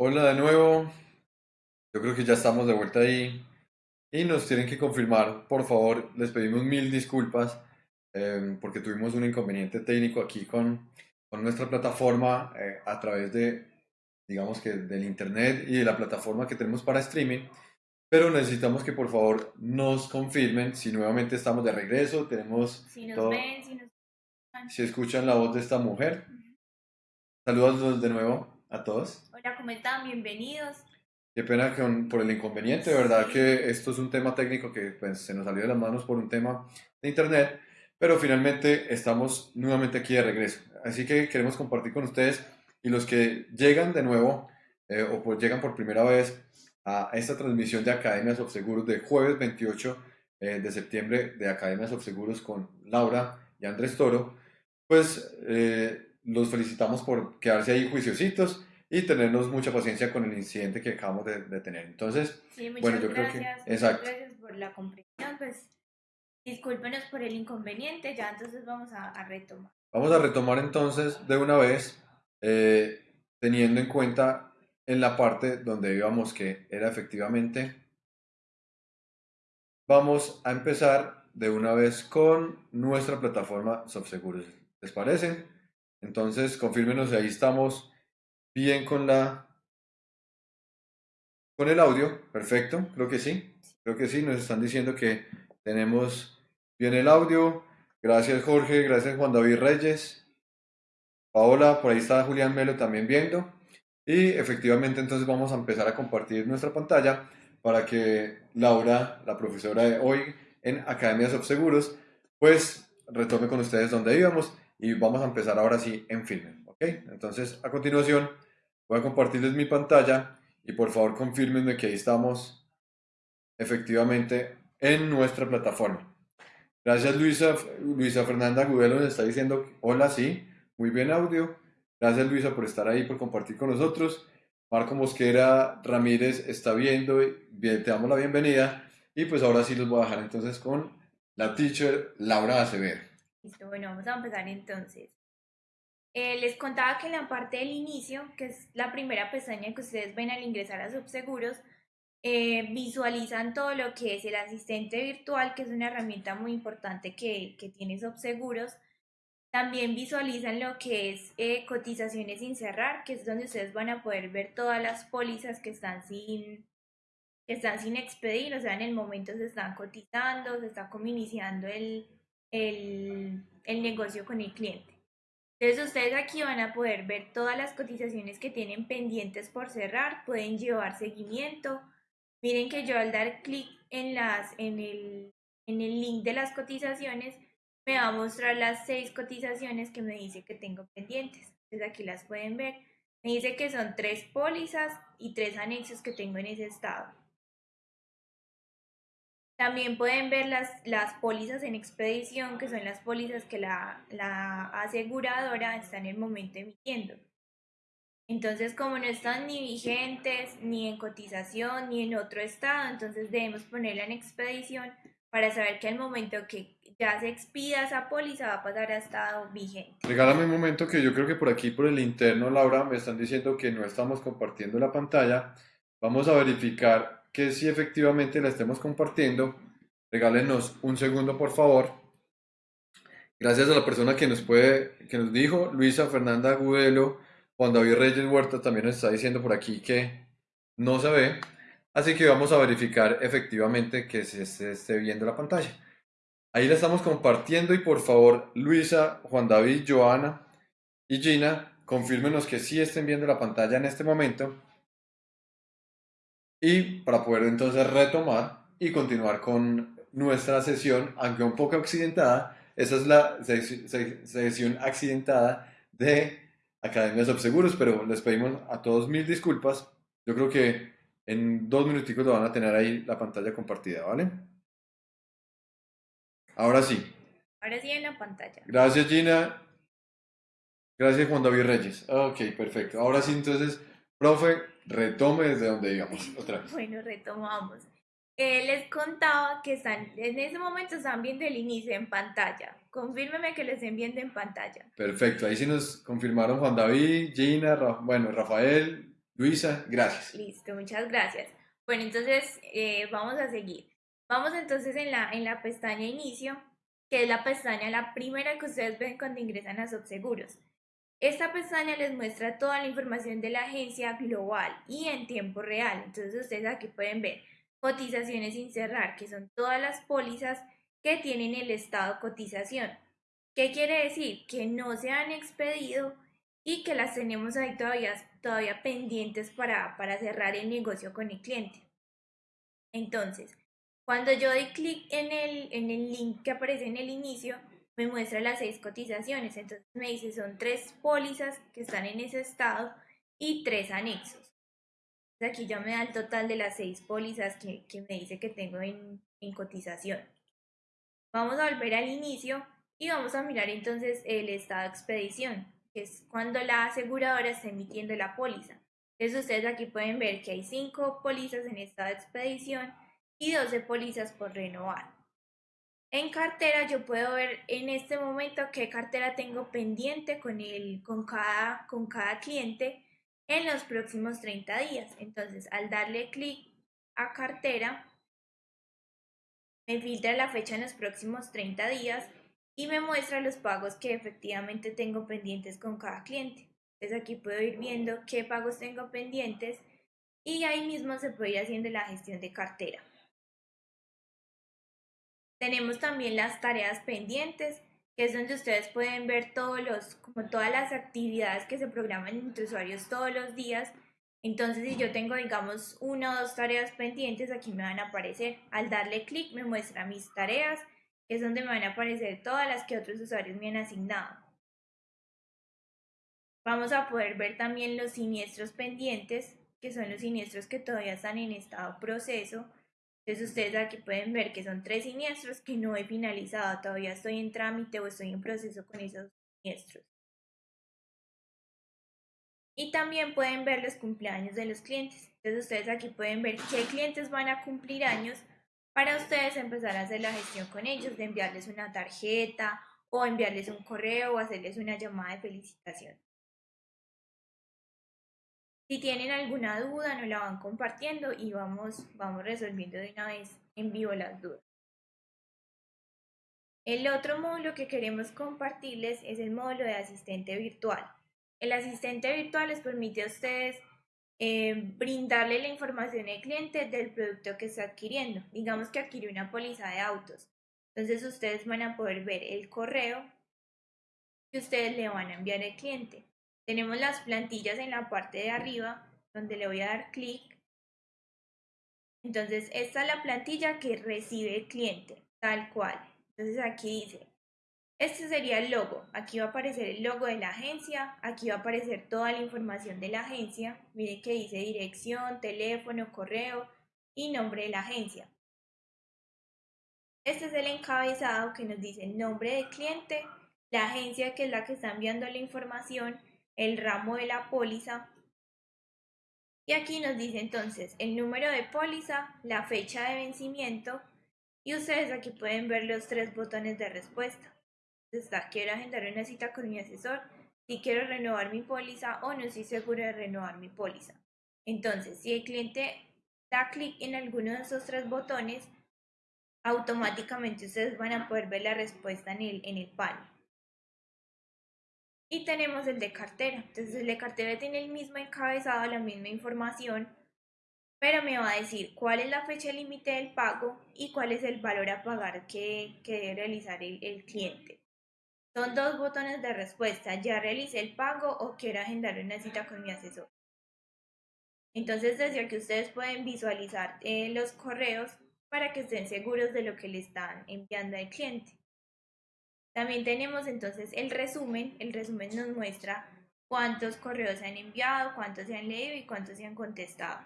Hola de nuevo. Yo creo que ya estamos de vuelta ahí. Y nos tienen que confirmar, por favor, les pedimos mil disculpas eh, porque tuvimos un inconveniente técnico aquí con, con nuestra plataforma eh, a través de, digamos que del internet y de la plataforma que tenemos para streaming. Pero necesitamos que por favor nos confirmen si nuevamente estamos de regreso, tenemos Si nos todo- ven, si nos escuchan. si escuchan la voz de esta mujer. Saludos de nuevo a todos. Hola, ¿cómo están? Bienvenidos. Qué pena con- por el inconveniente, de verdad que esto es un tema técnico que pues, se nos salió de las manos por un tema de internet, pero finalmente estamos nuevamente aquí de regreso. Así que queremos compartir con ustedes y los que llegan de nuevo eh, o pues llegan por primera vez a esta transmisión de Academias of Seguros de jueves 28 eh, de septiembre de Academias of Seguros con Laura y Andrés Toro, pues eh, los felicitamos por quedarse ahí juiciositos y tenernos mucha paciencia con el incidente que acabamos de, de tener. Entonces, Sí, Bueno, yo creo que- gracias. exacto. Gracias por la comprensión. Pues discúlpenos por el inconveniente. Ya entonces vamos a, a retomar. vamos a retomar entonces de una vez, eh, teniendo en cuenta en la parte donde íbamos que era efectivamente, vamos a empezar de una vez con nuestra plataforma Subseguros. ¿Les parece? Entonces, confírmenos si ahí estamos bien con la con el audio. Perfecto, creo que sí. Creo que sí, nos están diciendo que tenemos bien el audio. Gracias Jorge, gracias Juan David Reyes. Paola, por ahí está Julián Melo también viendo. Y efectivamente entonces vamos a empezar a compartir nuestra pantalla para que Laura, la profesora de hoy en Academias of Seguros, pues retome con ustedes donde íbamos y vamos a empezar ahora sí en filme. ¿Ok? Entonces a continuación voy a compartirles mi pantalla y por favor confirmenme que ahí estamos efectivamente en nuestra plataforma. Gracias Luisa, Luisa Fernanda Gudelo nos está diciendo hola, sí, muy bien audio. Gracias Luisa por estar ahí, por compartir con nosotros. Marco Mosquera Ramírez está viendo, bien, te damos la bienvenida. Y pues ahora sí los voy a dejar entonces con la teacher Laura Acevedo. Listo, bueno, vamos a empezar entonces. Eh, les contaba que en la parte del inicio, que es la primera pestaña que ustedes ven al ingresar a Subseguros, eh, visualizan todo lo que es el asistente virtual, que es una herramienta muy importante que, que tiene Subseguros. También visualizan lo que es eh, cotizaciones sin cerrar, que es donde ustedes van a poder ver todas las pólizas que están sin, que están sin expedir, o sea, en el momento se están cotizando, se está como iniciando el, el, el negocio con el cliente. Entonces ustedes aquí van a poder ver todas las cotizaciones que tienen pendientes por cerrar, pueden llevar seguimiento. Miren que yo al dar clic en, las, en, el, en el link de las cotizaciones, me va a mostrar las seis cotizaciones que me dice que tengo pendientes. Entonces aquí las pueden ver. Me dice que son tres pólizas y tres anexos que tengo en ese estado. También pueden ver las, las pólizas en expedición, que son las pólizas que la, la aseguradora está en el momento emitiendo. Entonces, como no están ni vigentes, ni en cotización, ni en otro estado, entonces debemos ponerla en expedición para saber que al momento que ya se expida esa póliza va a pasar a estado vigente. Regálame un momento que yo creo que por aquí, por el interno, Laura, me están diciendo que no estamos compartiendo la pantalla. Vamos a verificar que si efectivamente la estemos compartiendo. Regálenos un segundo, por favor. Gracias a la persona que nos puede, que nos dijo, Luisa Fernanda Agudelo, Juan David Reyes Huerta también nos está diciendo por aquí que no se ve. Así que vamos a verificar efectivamente que se, esté viendo la pantalla. Ahí la estamos compartiendo y por favor, Luisa, Juan David, Joana y Gina, confírmenos que sí estén viendo la pantalla en este momento. Y para poder entonces retomar y continuar con nuestra sesión, aunque un poco accidentada, esa es la ses- ses- sesión accidentada de Academias of Seguros, pero les pedimos a todos mil disculpas. Yo creo que en dos minuticos lo van a tener ahí la pantalla compartida, ¿vale? Ahora sí. Ahora sí en la pantalla. Gracias, Gina. Gracias, Juan David Reyes. Ok, perfecto. Ahora sí, entonces, profe, retome desde donde íbamos. Otra vez. Bueno, retomamos. Eh, les contaba que están, en ese momento están viendo el inicio en pantalla. Confírmeme que lo estén viendo en pantalla. Perfecto. Ahí sí nos confirmaron Juan David, Gina, Ra- bueno, Rafael, Luisa, gracias. Listo, muchas gracias. Bueno, entonces eh, vamos a seguir. Vamos entonces en la, en la pestaña inicio, que es la pestaña, la primera que ustedes ven cuando ingresan a Subseguros. Esta pestaña les muestra toda la información de la agencia global y en tiempo real. Entonces ustedes aquí pueden ver cotizaciones sin cerrar, que son todas las pólizas que tienen el estado cotización. ¿Qué quiere decir? Que no se han expedido y que las tenemos ahí todavía, todavía pendientes para, para cerrar el negocio con el cliente. Entonces, cuando yo doy clic en el, en el link que aparece en el inicio, me muestra las seis cotizaciones. Entonces me dice son tres pólizas que están en ese estado y tres anexos. Aquí ya me da el total de las seis pólizas que, que me dice que tengo en, en cotización. Vamos a volver al inicio y vamos a mirar entonces el estado de expedición, que es cuando la aseguradora está emitiendo la póliza. Entonces ustedes aquí pueden ver que hay cinco pólizas en estado de expedición y 12 pólizas por renovar. En cartera yo puedo ver en este momento qué cartera tengo pendiente con, el, con, cada, con cada cliente en los próximos 30 días. Entonces al darle clic a cartera, me filtra la fecha en los próximos 30 días y me muestra los pagos que efectivamente tengo pendientes con cada cliente. Entonces aquí puedo ir viendo qué pagos tengo pendientes y ahí mismo se puede ir haciendo la gestión de cartera. Tenemos también las tareas pendientes, que es donde ustedes pueden ver todos los, como todas las actividades que se programan entre usuarios todos los días. Entonces, si yo tengo, digamos, una o dos tareas pendientes, aquí me van a aparecer. Al darle clic me muestra mis tareas, que es donde me van a aparecer todas las que otros usuarios me han asignado. Vamos a poder ver también los siniestros pendientes, que son los siniestros que todavía están en estado proceso, entonces ustedes aquí pueden ver que son tres siniestros que no he finalizado, todavía estoy en trámite o estoy en proceso con esos siniestros. Y también pueden ver los cumpleaños de los clientes. Entonces ustedes aquí pueden ver qué clientes van a cumplir años para ustedes empezar a hacer la gestión con ellos, de enviarles una tarjeta o enviarles un correo o hacerles una llamada de felicitación. Si tienen alguna duda, nos la van compartiendo y vamos, vamos resolviendo de una vez en vivo las dudas. El otro módulo que queremos compartirles es el módulo de asistente virtual. El asistente virtual les permite a ustedes eh, brindarle la información al cliente del producto que está adquiriendo. Digamos que adquirió una póliza de autos. Entonces ustedes van a poder ver el correo que ustedes le van a enviar al cliente. Tenemos las plantillas en la parte de arriba, donde le voy a dar clic. Entonces, esta es la plantilla que recibe el cliente, tal cual. Entonces, aquí dice, este sería el logo. Aquí va a aparecer el logo de la agencia. Aquí va a aparecer toda la información de la agencia. Mire que dice dirección, teléfono, correo y nombre de la agencia. Este es el encabezado que nos dice el nombre del cliente, la agencia que es la que está enviando la información el ramo de la póliza. Y aquí nos dice entonces el número de póliza, la fecha de vencimiento y ustedes aquí pueden ver los tres botones de respuesta. Está, quiero agendar una cita con mi asesor, si quiero renovar mi póliza o no estoy seguro de renovar mi póliza. Entonces, si el cliente da clic en alguno de esos tres botones, automáticamente ustedes van a poder ver la respuesta en el, en el panel. Y tenemos el de cartera. Entonces el de cartera tiene el mismo encabezado, la misma información, pero me va a decir cuál es la fecha límite del pago y cuál es el valor a pagar que, que debe realizar el, cliente. Son dos botones de respuesta, ya realicé el pago o quiero agendar una cita con mi asesor. Entonces desde aquí ustedes pueden visualizar eh, los correos para que estén seguros de lo que le están enviando al cliente. También tenemos entonces el resumen. El resumen nos muestra cuántos correos se han enviado, cuántos se han leído y cuántos se han contestado.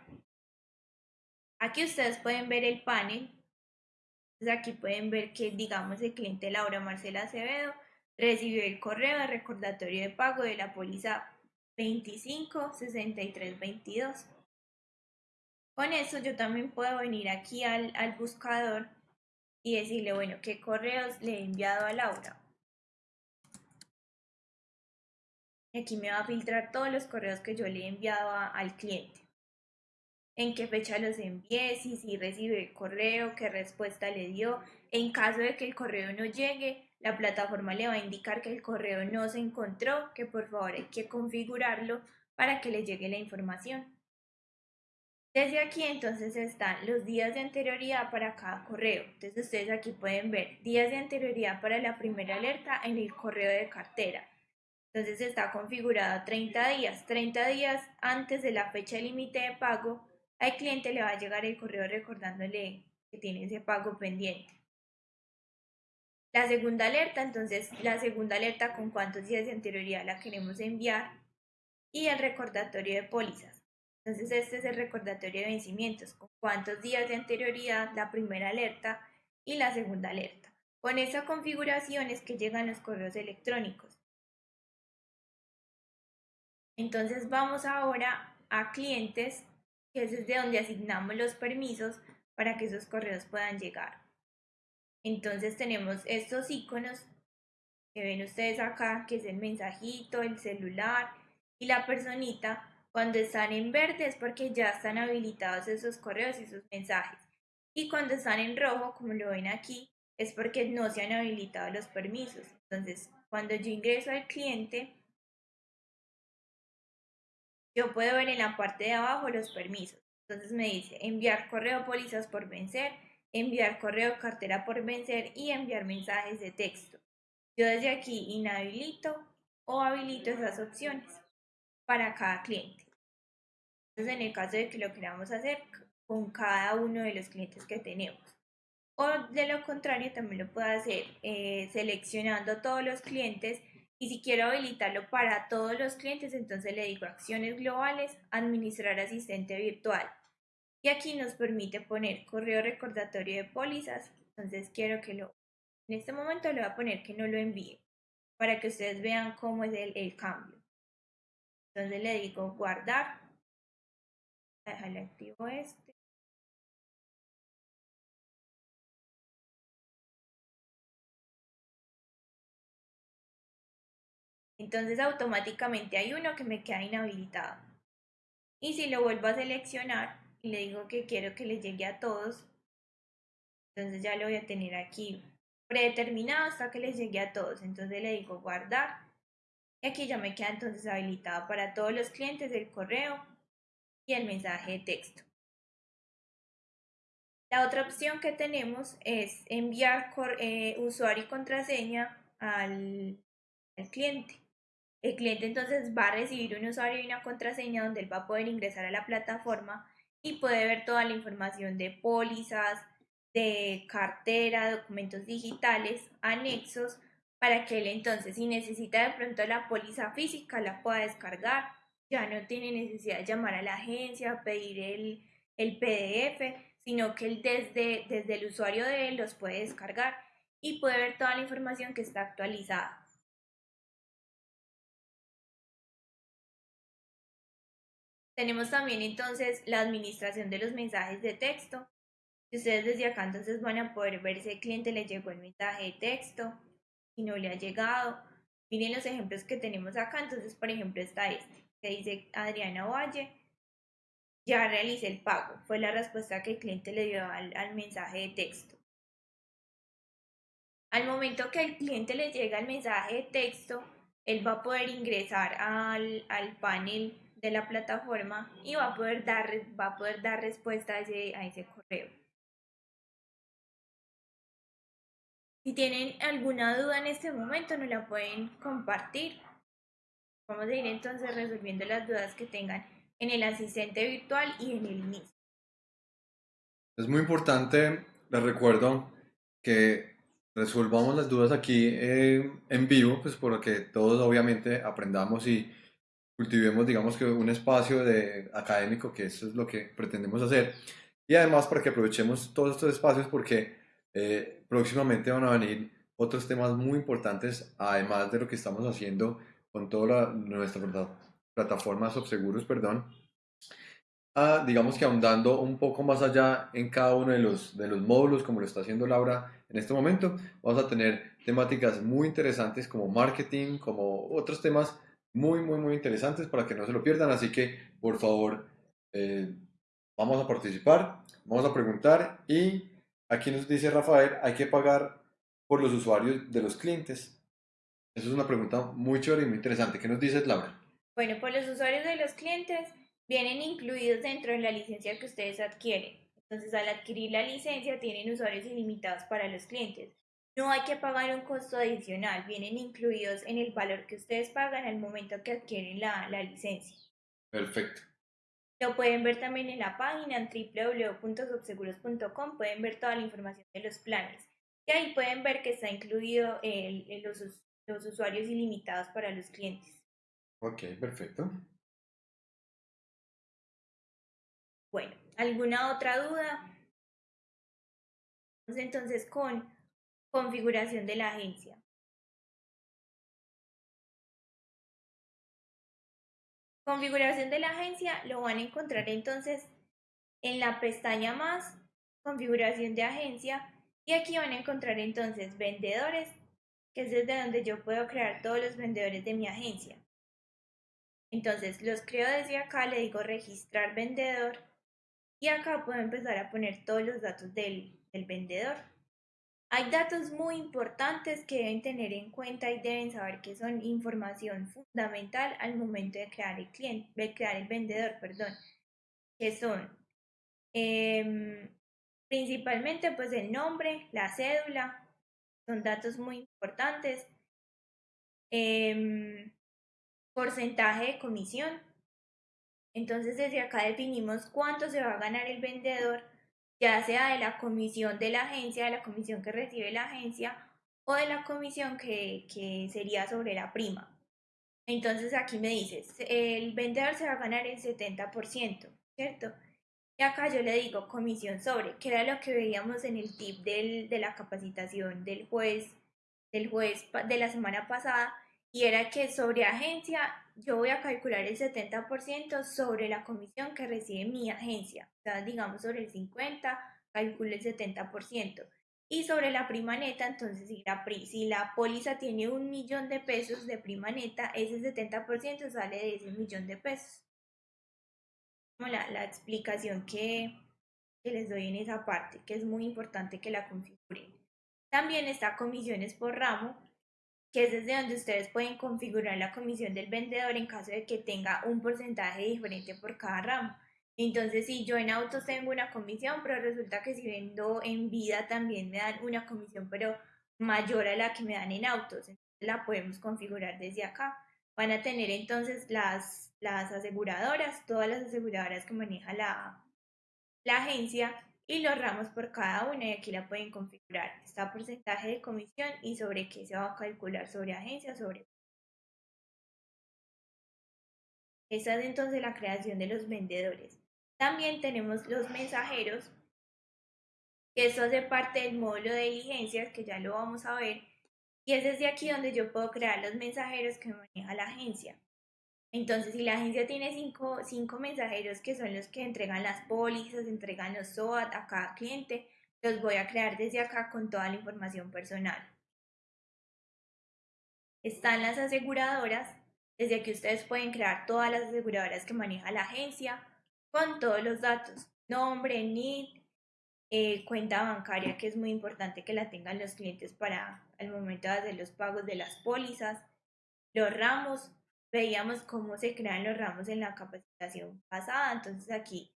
Aquí ustedes pueden ver el panel. aquí pueden ver que, digamos, el cliente Laura Marcela Acevedo recibió el correo de recordatorio de pago de la póliza 256322. Con eso yo también puedo venir aquí al, al buscador y decirle, bueno, qué correos le he enviado a Laura. Aquí me va a filtrar todos los correos que yo le he enviado al cliente. En qué fecha los envié, si, si recibió el correo, qué respuesta le dio. En caso de que el correo no llegue, la plataforma le va a indicar que el correo no se encontró, que por favor hay que configurarlo para que le llegue la información. Desde aquí entonces están los días de anterioridad para cada correo. Entonces ustedes aquí pueden ver días de anterioridad para la primera alerta en el correo de cartera. Entonces está configurado 30 días. 30 días antes de la fecha límite de pago, al cliente le va a llegar el correo recordándole que tiene ese pago pendiente. La segunda alerta, entonces la segunda alerta con cuántos días de anterioridad la queremos enviar y el recordatorio de pólizas. Entonces este es el recordatorio de vencimientos, con cuántos días de anterioridad la primera alerta y la segunda alerta. Con esa configuración es que llegan los correos electrónicos. Entonces vamos ahora a clientes, que es desde donde asignamos los permisos para que esos correos puedan llegar. Entonces tenemos estos iconos que ven ustedes acá, que es el mensajito, el celular y la personita. Cuando están en verde es porque ya están habilitados esos correos y sus mensajes. Y cuando están en rojo, como lo ven aquí, es porque no se han habilitado los permisos. Entonces, cuando yo ingreso al cliente, yo puedo ver en la parte de abajo los permisos. Entonces me dice enviar correo pólizas por vencer, enviar correo cartera por vencer y enviar mensajes de texto. Yo desde aquí inhabilito o habilito esas opciones para cada cliente. Entonces en el caso de que lo queramos hacer con cada uno de los clientes que tenemos. O de lo contrario también lo puedo hacer eh, seleccionando todos los clientes y si quiero habilitarlo para todos los clientes, entonces le digo acciones globales, administrar asistente virtual. Y aquí nos permite poner correo recordatorio de pólizas. Entonces quiero que lo, en este momento le voy a poner que no lo envíe para que ustedes vean cómo es el, el cambio. Entonces le digo guardar. Déjale activo este. Entonces automáticamente hay uno que me queda inhabilitado. Y si lo vuelvo a seleccionar y le digo que quiero que le llegue a todos, entonces ya lo voy a tener aquí predeterminado hasta que les llegue a todos. Entonces le digo guardar. Y aquí ya me queda entonces habilitado para todos los clientes el correo y el mensaje de texto. La otra opción que tenemos es enviar eh, usuario y contraseña al cliente. El cliente entonces va a recibir un usuario y una contraseña donde él va a poder ingresar a la plataforma y puede ver toda la información de pólizas, de cartera, documentos digitales, anexos, para que él entonces si necesita de pronto la póliza física la pueda descargar, ya no tiene necesidad de llamar a la agencia, pedir el, el PDF, sino que él desde, desde el usuario de él los puede descargar y puede ver toda la información que está actualizada. Tenemos también entonces la administración de los mensajes de texto. Ustedes desde acá entonces van a poder ver si el cliente le llegó el mensaje de texto, si no le ha llegado. Miren los ejemplos que tenemos acá. Entonces, por ejemplo, está este, que dice Adriana Valle, ya realicé el pago. Fue la respuesta que el cliente le dio al, al mensaje de texto. Al momento que el cliente le llega el mensaje de texto, él va a poder ingresar al, al panel de la plataforma y va a poder dar, va a poder dar respuesta a ese, a ese correo. Si tienen alguna duda en este momento, nos la pueden compartir. Vamos a ir entonces resolviendo las dudas que tengan en el asistente virtual y en el inicio. Es muy importante, les recuerdo que resolvamos las dudas aquí eh, en vivo, pues porque todos obviamente aprendamos y cultivemos, digamos que un espacio de académico, que eso es lo que pretendemos hacer. Y además para que aprovechemos todos estos espacios porque eh, próximamente van a venir otros temas muy importantes, además de lo que estamos haciendo con toda nuestra plataforma Subseguros, perdón. Ah, digamos que ahondando un poco más allá en cada uno de los, de los módulos, como lo está haciendo Laura en este momento, vamos a tener temáticas muy interesantes como marketing, como otros temas muy, muy, muy interesantes para que no se lo pierdan. Así que, por favor, eh, vamos a participar, vamos a preguntar y aquí nos dice Rafael, hay que pagar por los usuarios de los clientes. Esa es una pregunta muy chévere y muy interesante. ¿Qué nos dices, Laura? Bueno, por los usuarios de los clientes vienen incluidos dentro de la licencia que ustedes adquieren. Entonces, al adquirir la licencia, tienen usuarios ilimitados para los clientes. No hay que pagar un costo adicional, vienen incluidos en el valor que ustedes pagan al momento que adquieren la, la licencia. Perfecto. Lo pueden ver también en la página en www.subseguros.com, pueden ver toda la información de los planes. Y ahí pueden ver que está incluido el, los, los usuarios ilimitados para los clientes. Ok, perfecto. Bueno, ¿alguna otra duda? Entonces con configuración de la agencia. Configuración de la agencia lo van a encontrar entonces en la pestaña más, configuración de agencia, y aquí van a encontrar entonces vendedores, que es desde donde yo puedo crear todos los vendedores de mi agencia. Entonces los creo desde acá, le digo registrar vendedor y acá puedo empezar a poner todos los datos del, vendedor. Hay datos muy importantes que deben tener en cuenta y deben saber que son información fundamental al momento de crear el cliente, de crear el vendedor, perdón, que son em, principalmente pues el nombre, la cédula, son datos muy importantes. Em, porcentaje de comisión. Entonces desde acá definimos cuánto se va a ganar el vendedor, ya sea de la comisión de la agencia, de la comisión que recibe la agencia o de la comisión que, que sería sobre la prima. Entonces aquí me dices, el vendedor se va a ganar el 70%, ¿cierto? Y acá yo le digo comisión sobre, que era lo que veíamos en el tip del, de la capacitación del juez, del juez de la semana pasada, y era que sobre agencia yo voy a calcular el 70% sobre la comisión que recibe mi agencia. O sea, digamos sobre el 50, calculo el 70%. Y sobre la prima neta, entonces si la, si la póliza tiene un millón de pesos de prima neta, ese 70% sale de ese millón de pesos. Como la, la explicación que, que les doy en esa parte, que es muy importante que la configuren. También está comisiones por ramo, que es desde donde ustedes pueden configurar la comisión del vendedor en caso de que tenga un porcentaje diferente por cada ramo. Entonces, si yo en autos tengo una comisión, pero resulta que si vendo en vida también me dan una comisión, pero mayor a la que me dan en autos, entonces la podemos configurar desde acá. Van a tener entonces las, las aseguradoras, todas las aseguradoras que maneja la, la agencia, y los ramos por cada una y aquí la pueden configurar. Está porcentaje de comisión y sobre qué se va a calcular, sobre agencia, sobre... Esa es entonces la creación de los vendedores. También tenemos los mensajeros, que eso hace parte del módulo de diligencias, que ya lo vamos a ver. Y es desde aquí donde yo puedo crear los mensajeros que maneja la agencia. Entonces, si la agencia tiene cinco, cinco mensajeros que son los que entregan las pólizas, entregan los SOAT a cada cliente, los voy a crear desde acá con toda la información personal. Están las aseguradoras, desde aquí ustedes pueden crear todas las aseguradoras que maneja la agencia con todos los datos, nombre, NID, eh, cuenta bancaria, que es muy importante que la tengan los clientes para el momento de hacer los pagos de las pólizas, los ramos, veíamos cómo se crean los ramos en la capacitación pasada. Entonces aquí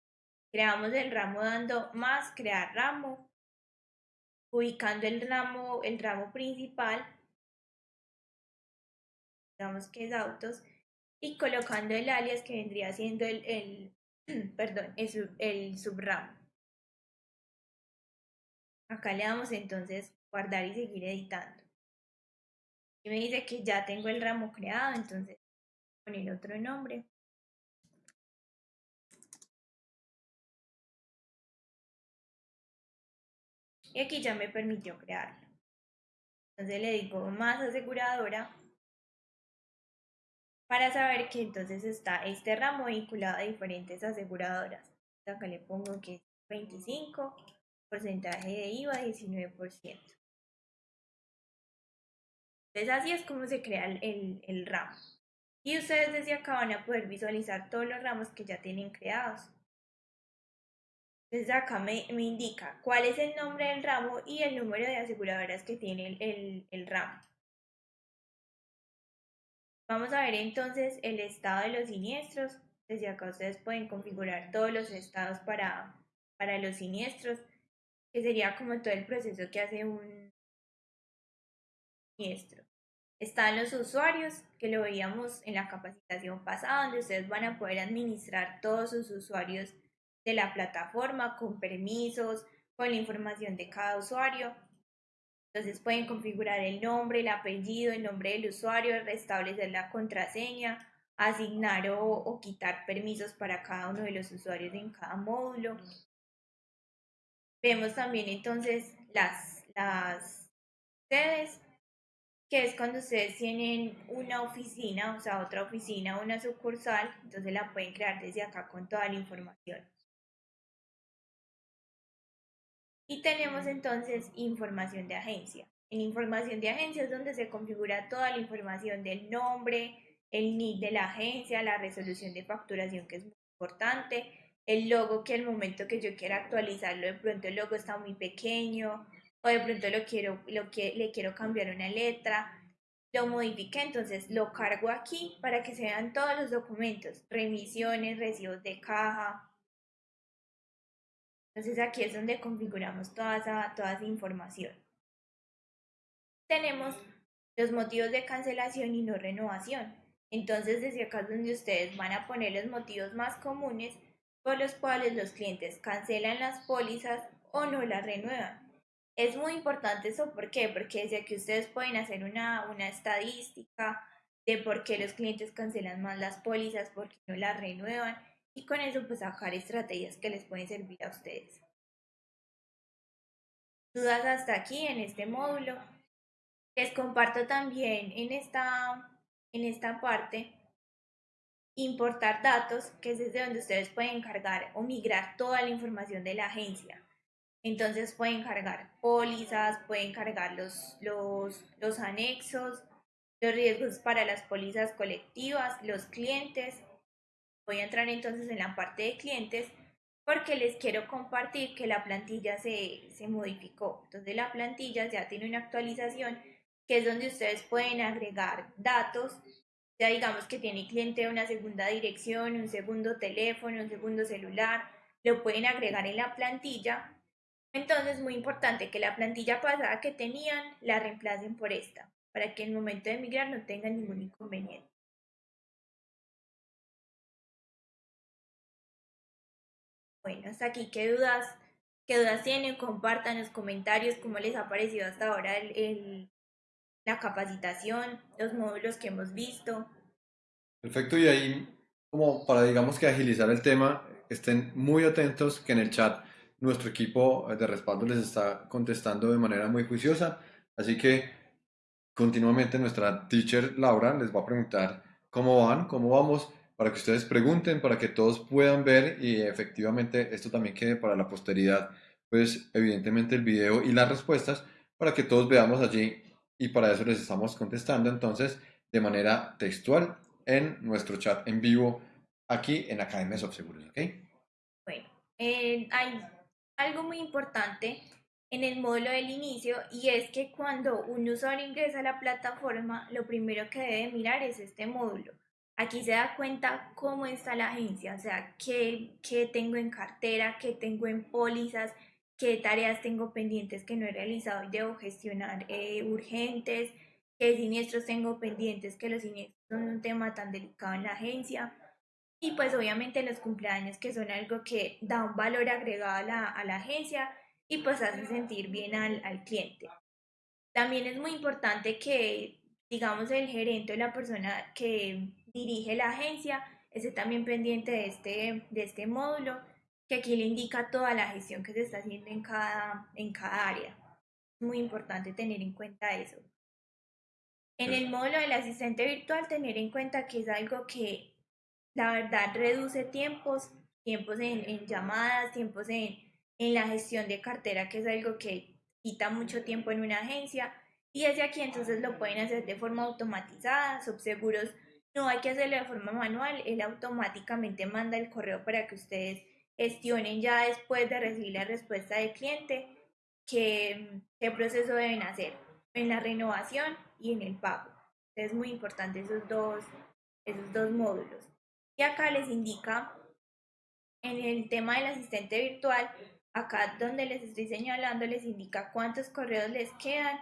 creamos el ramo dando más crear ramo, ubicando el ramo, el ramo principal, digamos que es autos, y colocando el alias que vendría siendo el, el perdón, el, el subramo. Acá le damos entonces guardar y seguir editando. Y me dice que ya tengo el ramo creado, entonces poner otro nombre. Y aquí ya me permitió crearlo. Entonces le digo más aseguradora para saber que entonces está este ramo vinculado a diferentes aseguradoras. Acá le pongo que es 25, porcentaje de IVA 19%. Entonces así es como se crea el, el ramo. Y ustedes desde acá van a poder visualizar todos los ramos que ya tienen creados. Desde acá me, indica cuál es el nombre del ramo y el número de aseguradoras que tiene el, el ramo. Vamos a ver entonces el estado de los siniestros. Desde acá ustedes pueden configurar todos los estados para, para los siniestros, que sería como todo el proceso que hace un siniestro. Están los usuarios, que lo veíamos en la capacitación pasada, donde ustedes van a poder administrar todos sus usuarios de la plataforma con permisos, con la información de cada usuario. Entonces pueden configurar el nombre, el apellido, el nombre del usuario, restablecer la contraseña, asignar o, quitar permisos para cada uno de los usuarios en cada módulo. Vemos también entonces las, las sedes, que es cuando ustedes tienen una oficina, o sea, otra oficina, una sucursal, entonces la pueden crear desde acá con toda la información. Y tenemos entonces información de agencia. En información de agencia es donde se configura toda la información del nombre, el NID de la agencia, la resolución de facturación que es muy importante, el logo que al momento que yo quiera actualizarlo, de pronto el logo está muy pequeño o de pronto lo quiero, lo que, le quiero cambiar una letra, lo modifique, entonces lo cargo aquí para que se vean todos los documentos, remisiones, recibos de caja, entonces aquí es donde configuramos toda esa, toda esa información. Tenemos los motivos de cancelación y no renovación. Entonces desde acá es donde ustedes van a poner los motivos más comunes por los cuales los clientes cancelan las pólizas o no las renuevan. Es muy importante eso, ¿por qué? Porque desde aquí ustedes pueden hacer una, una estadística de por qué los clientes cancelan más las pólizas, por qué no las renuevan y con eso pues sacar estrategias que les pueden servir a ustedes. Dudas hasta aquí en este módulo. Les comparto también en esta, en esta parte importar datos, que es desde donde ustedes pueden cargar o migrar toda la información de la agencia. Entonces pueden cargar pólizas, pueden cargar los, los, los anexos, los riesgos para las pólizas colectivas, los clientes, Voy a entrar entonces en la parte de clientes porque les quiero compartir que la plantilla se, se modificó. Entonces la plantilla ya tiene una actualización que es donde ustedes pueden agregar datos. Ya digamos que tiene cliente una segunda dirección, un segundo teléfono, un segundo celular, lo pueden agregar en la plantilla. Entonces es muy importante que la plantilla pasada que tenían la reemplacen por esta, para que en el momento de migrar no tengan ningún inconveniente. Bueno, hasta aquí, ¿qué dudas, qué dudas tienen? Compartan los comentarios cómo les ha parecido hasta ahora la capacitación, los módulos que hemos visto. Perfecto, y ahí, como para digamos que agilizar el tema, estén muy atentos que en el chat nuestro equipo de respaldo les está contestando de manera muy juiciosa, así que continuamente nuestra teacher Laura les va a preguntar cómo van, cómo vamos, para que ustedes pregunten, para que todos puedan ver y efectivamente esto también quede para la posteridad, pues evidentemente el video y las respuestas para que todos veamos allí y para eso les estamos contestando entonces de manera textual en nuestro chat en vivo aquí en Academia Seguros, ¿ok? Bueno, eh, hay algo muy importante en el módulo del inicio y es que cuando un usuario ingresa a la plataforma, lo primero que debe mirar es este módulo Aquí se da cuenta cómo está la agencia, o sea, qué, qué tengo en cartera, qué tengo en pólizas, qué tareas tengo pendientes que no he realizado y debo gestionar eh, urgentes, qué siniestros tengo pendientes, que los siniestros son un tema tan delicado en la agencia. Y pues obviamente los cumpleaños que son algo que da un valor agregado a la, a la agencia y pues hace sentir bien al, al cliente. También es muy importante que, digamos, el gerente o la persona que dirige la agencia, esté también pendiente de este, de este módulo, que aquí le indica toda la gestión que se está haciendo en cada, en cada área. Es muy importante tener en cuenta eso. En el módulo del asistente virtual, tener en cuenta que es algo que la verdad reduce tiempos, tiempos en, en llamadas, tiempos en, en la gestión de cartera, que es algo que quita mucho tiempo en una agencia. Y desde aquí entonces lo pueden hacer de forma automatizada, subseguros no hay que hacerlo de forma manual, él automáticamente manda el correo para que ustedes gestionen ya después de recibir la respuesta del cliente qué, qué proceso deben hacer en la renovación y en el pago. Es muy importante esos dos, esos dos módulos. Y acá les indica en el tema del asistente virtual, acá donde les estoy señalando, les indica cuántos correos les quedan,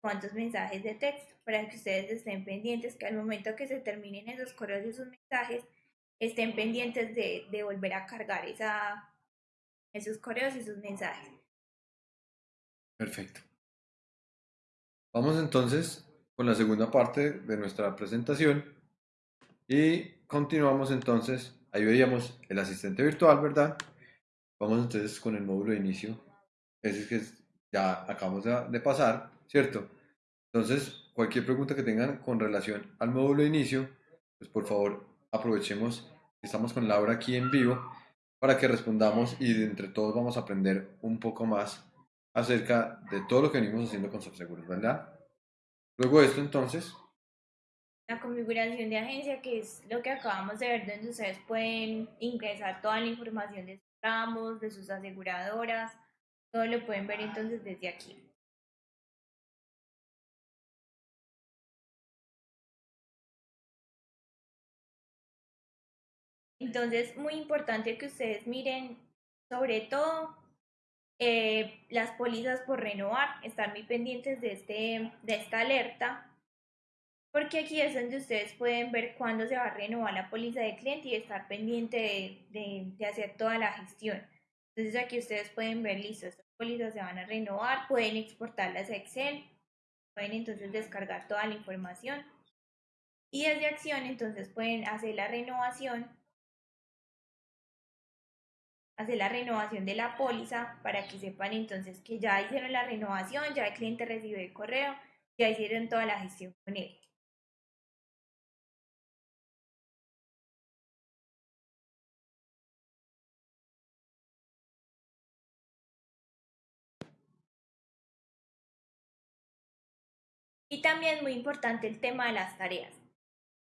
cuántos mensajes de texto, para que ustedes estén pendientes que al momento que se terminen esos correos y esos mensajes, estén pendientes de, de volver a cargar esa, esos correos y esos mensajes. Perfecto. Vamos entonces con la segunda parte de nuestra presentación y continuamos entonces, ahí veíamos el asistente virtual, ¿verdad? Vamos entonces con el módulo de inicio, ese que ya acabamos de, pasar, ¿cierto? Entonces, cualquier pregunta que tengan con relación al módulo de inicio, pues por favor aprovechemos que estamos con Laura aquí en vivo para que respondamos y entre todos vamos a aprender un poco más acerca de todo lo que venimos haciendo con SoftSeguros, ¿verdad? Luego de esto, entonces. La configuración de agencia, que es lo que acabamos de ver, donde ustedes pueden ingresar toda la información de sus ramos, de sus aseguradoras, todo lo pueden ver entonces desde aquí. Entonces, muy importante que ustedes miren sobre todo eh, las pólizas por renovar, estar muy pendientes de, este, de esta alerta, porque aquí es donde ustedes pueden ver cuándo se va a renovar la póliza de cliente y estar pendiente de, de, hacer toda la gestión. Entonces aquí ustedes pueden ver, listo, estas pólizas se van a renovar, pueden exportarlas a Excel, pueden entonces descargar toda la información. Y desde acción entonces pueden hacer la renovación hacer la renovación de la póliza para que sepan entonces que ya hicieron la renovación, ya el cliente recibió el correo, ya hicieron toda la gestión con él. También muy importante el tema de las tareas.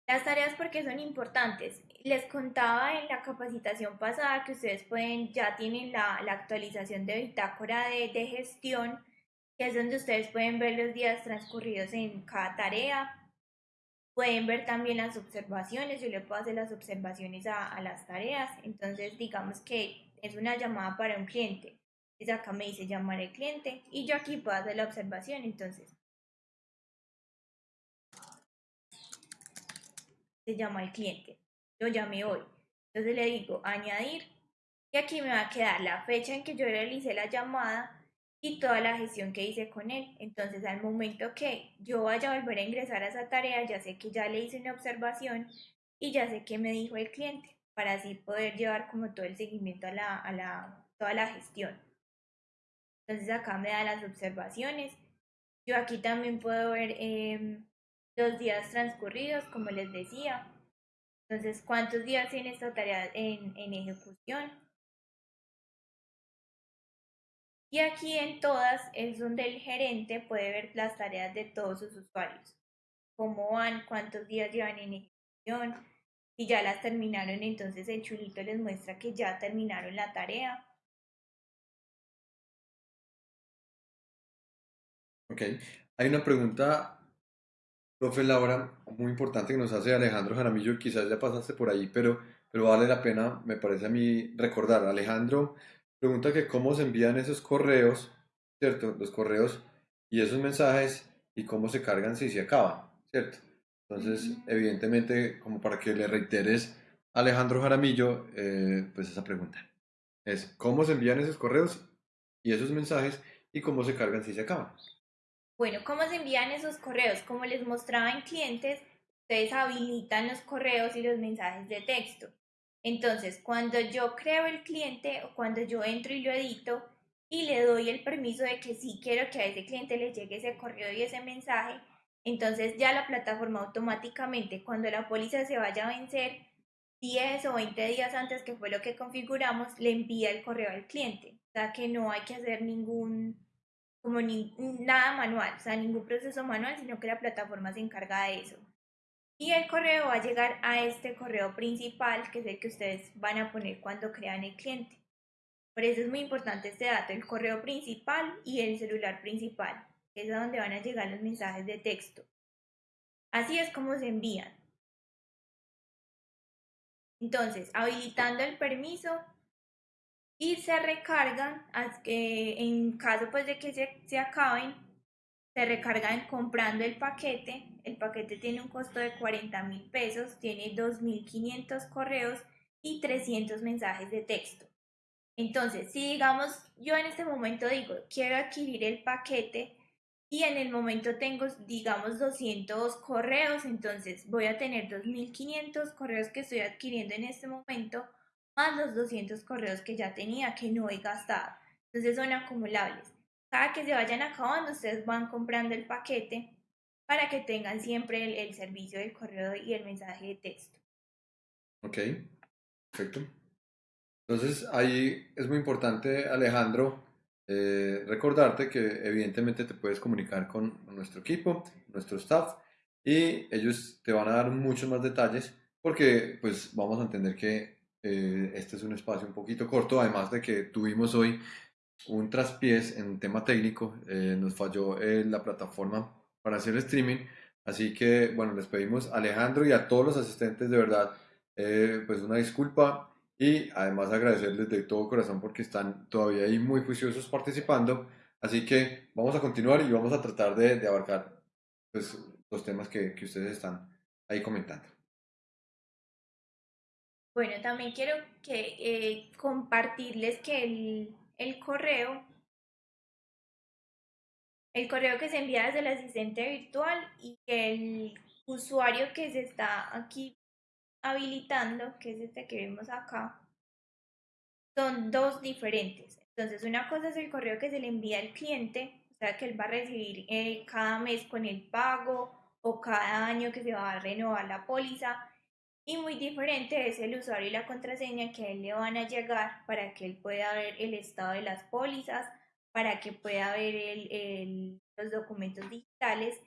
Las tareas porque son importantes. Les contaba en la capacitación pasada que ustedes pueden, ya tienen la, la actualización de bitácora de, de, gestión, que es donde ustedes pueden ver los días transcurridos en cada tarea. Pueden ver también las observaciones, yo le puedo hacer las observaciones a, a las tareas. Entonces, digamos que es una llamada para un cliente. Entonces acá me dice llamar al cliente y yo aquí puedo hacer la observación. Entonces, se llama el cliente. Yo llamé hoy. Entonces le digo añadir y aquí me va a quedar la fecha en que yo realicé la llamada y toda la gestión que hice con él. Entonces al momento que yo vaya a volver a ingresar a esa tarea, ya sé que ya le hice una observación y ya sé qué me dijo el cliente para así poder llevar como todo el seguimiento a la, a la, toda la gestión. Entonces acá me da las observaciones. Yo aquí también puedo ver eh, los días transcurridos, como les decía. Entonces, ¿cuántos días tiene esta tarea en, en ejecución? Y aquí en todas es donde el gerente puede ver las tareas de todos sus usuarios. Cómo van, cuántos días llevan en ejecución. Si ya las terminaron, entonces el chulito les muestra que ya terminaron la tarea. Ok, hay una pregunta Profe Laura, muy importante que nos hace Alejandro Jaramillo, quizás ya pasaste por ahí, pero, pero vale la pena, me parece a mí, recordar. Alejandro pregunta que cómo se envían esos correos, ¿cierto? Los correos y esos mensajes y cómo se cargan si se acaban, ¿cierto? Entonces, evidentemente, como para que le reiteres a Alejandro Jaramillo, eh, pues esa pregunta es cómo se envían esos correos y esos mensajes y cómo se cargan si se acaban. Bueno, ¿cómo se envían esos correos? Como les mostraba en clientes, ustedes habilitan los correos y los mensajes de texto. Entonces, cuando yo creo el cliente o cuando yo entro y lo edito y le doy el permiso de que sí quiero que a ese cliente le llegue ese correo y ese mensaje, entonces ya la plataforma automáticamente, cuando la póliza se vaya a vencer, 10 o 20 días antes, que fue lo que configuramos, le envía el correo al cliente. O sea que no hay que hacer ningún como ni, nada manual, o sea, ningún proceso manual, sino que la plataforma se encarga de eso. Y el correo va a llegar a este correo principal, que es el que ustedes van a poner cuando crean el cliente. Por eso es muy importante este dato, el correo principal y el celular principal, que es a donde van a llegar los mensajes de texto. Así es como se envían. Entonces, habilitando el permiso y se recargan, en caso pues de que se, se acaben, se recargan comprando el paquete. El paquete tiene un costo de 40 mil pesos, tiene 2.500 correos y 300 mensajes de texto. Entonces, si digamos, yo en este momento digo, quiero adquirir el paquete y en el momento tengo, digamos, 200 correos, entonces voy a tener 2.500 correos que estoy adquiriendo en este momento, más los 200 correos que ya tenía, que no he gastado. Entonces son acumulables. Cada que se vayan acabando, ustedes van comprando el paquete para que tengan siempre el, el servicio del correo y el mensaje de texto. Ok, perfecto. Entonces ahí es muy importante, Alejandro, eh, recordarte que evidentemente te puedes comunicar con nuestro equipo, nuestro staff, y ellos te van a dar muchos más detalles porque pues vamos a entender que eh, este es un espacio un poquito corto, además de que tuvimos hoy un traspiés en tema técnico, eh, nos falló la plataforma para hacer streaming, así que bueno, les pedimos a Alejandro y a todos los asistentes de verdad, pues una disculpa y además agradecerles de todo corazón porque están todavía ahí muy juiciosos participando. Así que vamos a continuar y vamos a tratar de, abarcar pues, los temas que, ustedes están ahí comentando. Bueno, también quiero que eh, compartirles que el, correo, el correo que se envía desde el asistente virtual y el usuario que se está aquí habilitando, que es este que vemos acá, son dos diferentes. Entonces, una cosa es el correo que se le envía al cliente, o sea, que él va a recibir eh, cada mes con el pago o cada año que se va a renovar la póliza. Y muy diferente es el usuario y la contraseña que a él le van a llegar para que él pueda ver el estado de las pólizas, para que pueda ver el, los documentos digitales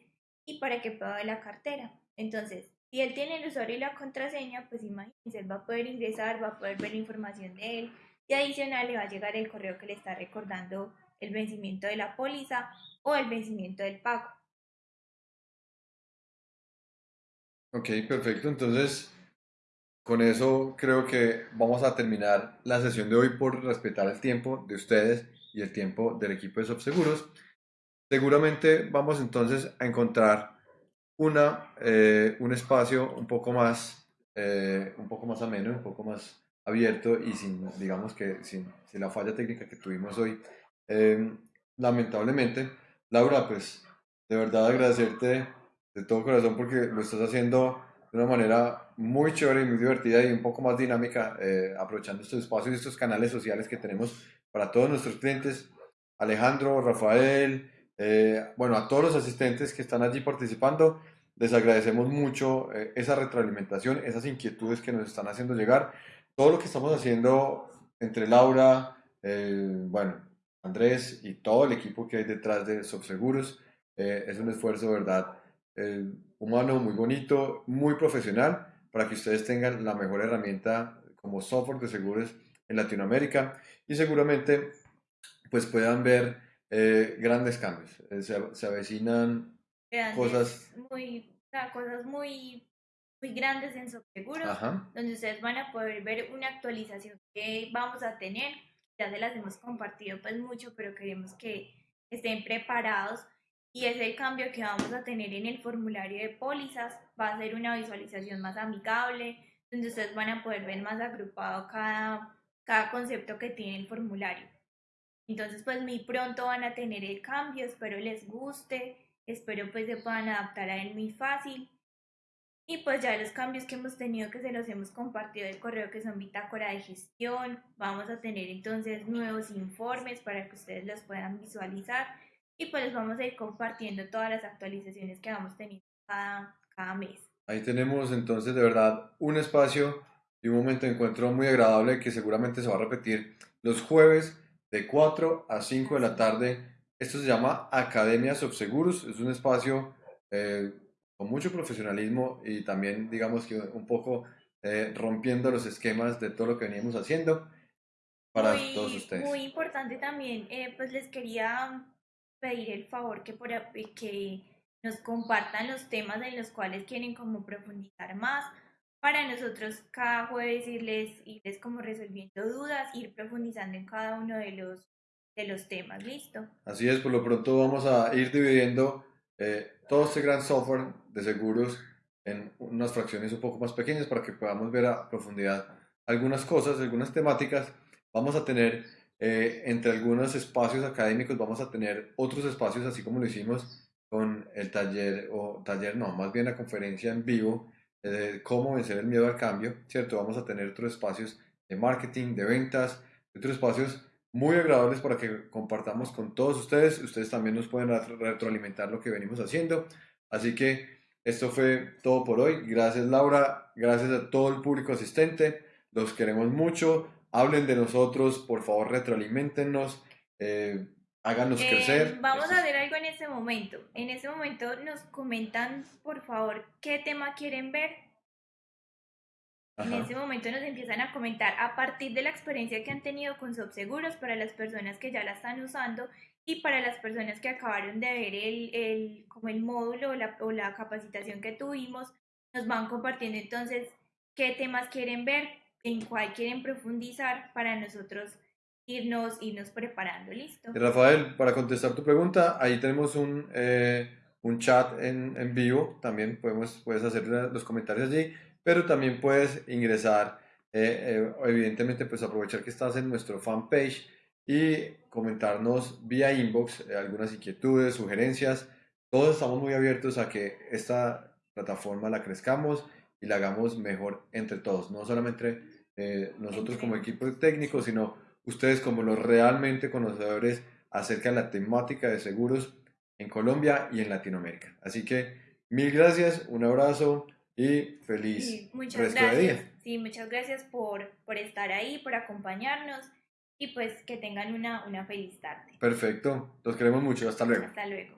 y para que pueda ver la cartera. Entonces, si él tiene el usuario y la contraseña, pues imagínense, él va a poder ingresar, va a poder ver la información de él y adicional le va a llegar el correo que le está recordando el vencimiento de la póliza o el vencimiento del pago. Ok, perfecto. Entonces, con eso creo que vamos a terminar la sesión de hoy por respetar el tiempo de ustedes y el tiempo del equipo de Subseguros. Seguramente vamos entonces a encontrar una, eh, un espacio un poco más, eh, un poco más ameno, un poco más abierto y sin, digamos que sin, la falla técnica que tuvimos hoy. Em, lamentablemente, Laura, pues de verdad agradecerte de todo corazón porque lo estás haciendo de una manera muy chévere y muy divertida y un poco más dinámica, eh, aprovechando estos espacios y estos canales sociales que tenemos para todos nuestros clientes. Alejandro, Rafael, eh, bueno, a todos los asistentes que están allí participando, les agradecemos mucho eh, esa retroalimentación, esas inquietudes que nos están haciendo llegar. Todo lo que estamos haciendo entre Laura, eh, bueno, Andrés y todo el equipo que hay detrás de Subseguros es un esfuerzo, ¿verdad? Humano, muy bonito, muy profesional, para que ustedes tengan la mejor herramienta como software de seguros en Latinoamérica y seguramente pues puedan ver eh, grandes cambios. Eh, se, avecinan cosas muy, cosas muy, muy grandes en Subseguros, donde ustedes van a poder ver una actualización que vamos a tener. Ya se las hemos compartido pues mucho, pero queremos que estén preparados y es el cambio que vamos a tener en el formulario de pólizas. Va a ser una visualización más amigable, donde ustedes van a poder ver más agrupado cada, cada concepto que tiene el formulario. Entonces, pues muy pronto van a tener el cambio, espero les guste, espero pues se puedan adaptar a él muy fácil. Y pues ya los cambios que hemos tenido que se los hemos compartido el correo que son bitácora de gestión, vamos a tener entonces nuevos informes para que ustedes los puedan visualizar y pues les vamos a ir compartiendo todas las actualizaciones que vamos teniendo cada, cada mes. Ahí tenemos entonces de verdad un espacio y un momento de encuentro muy agradable que seguramente se va a repetir los jueves de 4 a 5 de la tarde. Esto se llama Academia Subseguros, es un espacio eh, con mucho profesionalismo y también, digamos que un poco eh, rompiendo los esquemas de todo lo que veníamos haciendo para muy, todos ustedes. Muy importante también, eh, pues les quería pedir el favor que, por, que nos compartan los temas en los cuales quieren como profundizar más para nosotros cada jueves irles, irles como resolviendo dudas, ir profundizando en cada uno de los, de los temas, ¿listo? Así es, por lo pronto vamos a ir dividiendo eh, todo este gran software de seguros en unas fracciones un poco más pequeñas para que podamos ver a profundidad algunas cosas, algunas temáticas. Vamos a tener eh, entre algunos espacios académicos, vamos a tener otros espacios, así como lo hicimos con el taller, o taller no, más bien la conferencia en vivo de cómo vencer el miedo al cambio, ¿cierto? Vamos a tener otros espacios de marketing, de ventas, otros espacios muy agradables para que compartamos con todos ustedes. Ustedes también nos pueden retroalimentar lo que venimos haciendo. Así que esto fue todo por hoy. Gracias Laura, gracias a todo el público asistente. Los queremos mucho. Hablen de nosotros, por favor, retroalimentennos. Eh, háganos eh, crecer. Vamos a hacer algo en este momento. En este momento nos comentan, por favor, qué tema quieren ver. En este momento nos empiezan a comentar a partir de la experiencia que han tenido con Subseguros para las personas que ya la están usando y para las personas que acabaron de ver el, el como el módulo o la, o la capacitación que tuvimos, nos van compartiendo entonces qué temas quieren ver, en cuál quieren profundizar para nosotros irnos, irnos preparando, listo. Rafael, para contestar tu pregunta, ahí tenemos un, eh, un chat en, en, vivo, también podemos, puedes hacer los comentarios allí, pero también puedes ingresar, eh, eh, evidentemente pues aprovechar que estás en nuestro fanpage y comentarnos vía inbox algunas inquietudes, sugerencias, todos estamos muy abiertos a que esta plataforma la crezcamos y la hagamos mejor entre todos, no solamente nosotros como equipo técnico, sino ustedes como los realmente conocedores acerca de la temática de seguros en Colombia y en Latinoamérica. Así que mil gracias, un abrazo y feliz muchas resto gracias. de día. Sí, muchas gracias por, por estar ahí, por acompañarnos y pues que tengan una, una feliz tarde. Perfecto, los queremos mucho, hasta luego. Hasta luego.